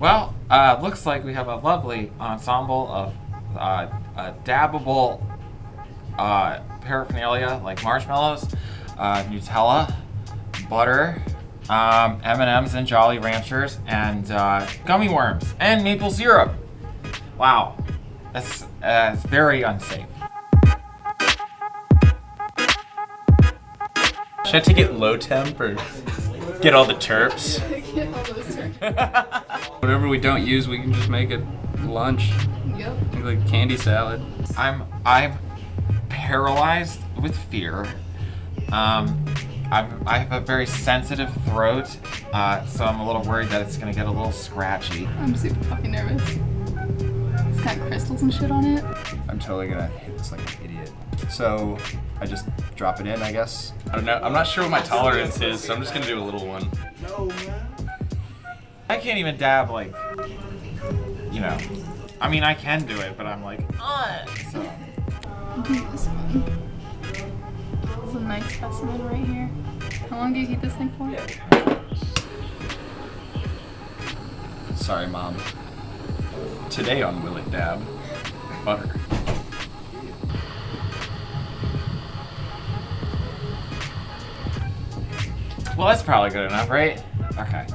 Well, uh, looks like we have a lovely ensemble of uh, uh, dabbable uh, paraphernalia like marshmallows, uh, Nutella, butter, um, M&Ms and Jolly Ranchers, and uh, gummy worms, and maple syrup. Wow, that's, uh, that's very unsafe. Should I take it low temp or get all the terps? Whatever we don't use, we can just make it lunch. Yep. Like candy salad. I'm I'm paralyzed with fear. Um, I'm, I have a very sensitive throat, uh, so I'm a little worried that it's gonna get a little scratchy. I'm super fucking nervous. It's got crystals and shit on it. I'm totally gonna hit this like an idiot. So I just drop it in, I guess. I don't know. I'm not sure what my tolerance is, so I'm just gonna do a little one. I can't even dab like, you know. I mean, I can do it, but I'm like, uh, so. This one. This is a nice specimen right here. How long do you heat this thing for? Sorry, mom. Today on Will It Dab, butter. Well, that's probably good enough, right? Okay.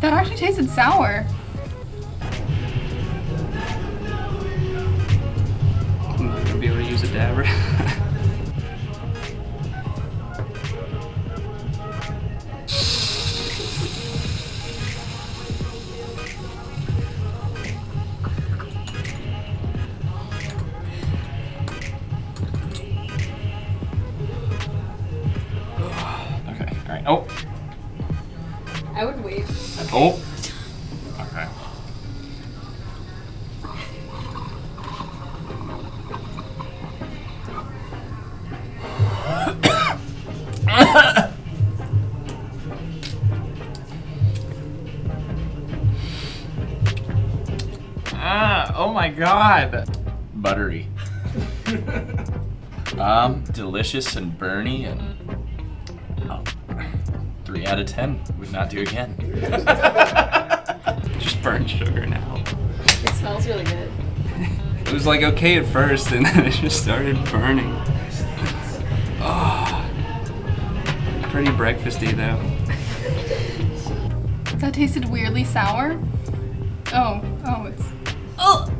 That actually tasted sour. I'm not gonna be able to use a dabber. I would wait. oh. Okay. ah, oh my god. Buttery. um, delicious and burny and oh, three out of ten. Would not do again. just burnt sugar now. It smells really good. It was like okay at first, and then it just started burning. Oh, pretty breakfasty though. That tasted weirdly sour. Oh, oh, it's. Oh!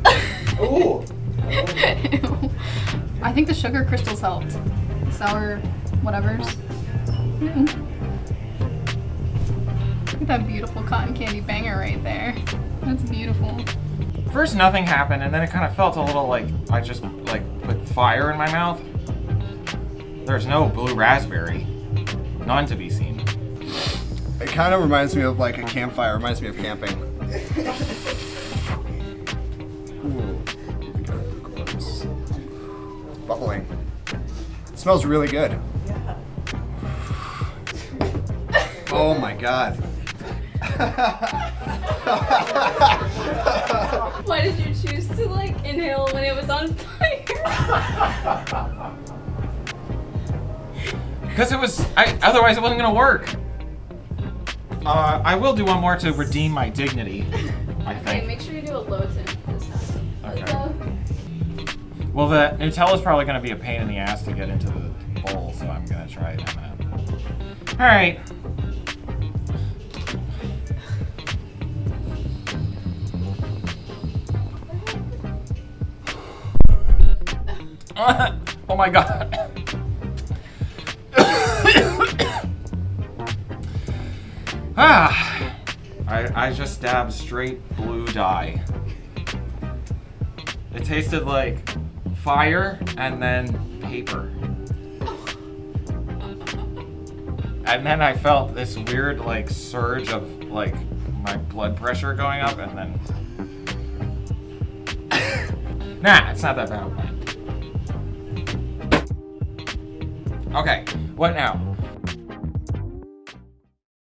Ooh. I think the sugar crystals helped. The sour whatevers. Mm. Look at that beautiful cotton candy banger right there. That's beautiful. First, nothing happened, and then it kind of felt a little like I just like put fire in my mouth. There's no blue raspberry, none to be seen. It kind of reminds me of like a campfire. Reminds me of camping. Ooh. Gross. Bubbling. It smells really good. Oh my god. Why did you choose to like inhale when it was on fire? Because it was, I, otherwise it wasn't gonna work. Uh, I will do one more to redeem my dignity. I think. okay, make sure you do a low temp this time. Okay. So, Well, the Nutella's probably gonna be a pain in the ass to get into the bowl, so I'm gonna try it. All right. oh my god. Ah, I, I just dabbed straight blue dye. It tasted like fire and then paper. And then I felt this weird like surge of like my blood pressure going up and then Nah, it's not that bad. Okay, what now?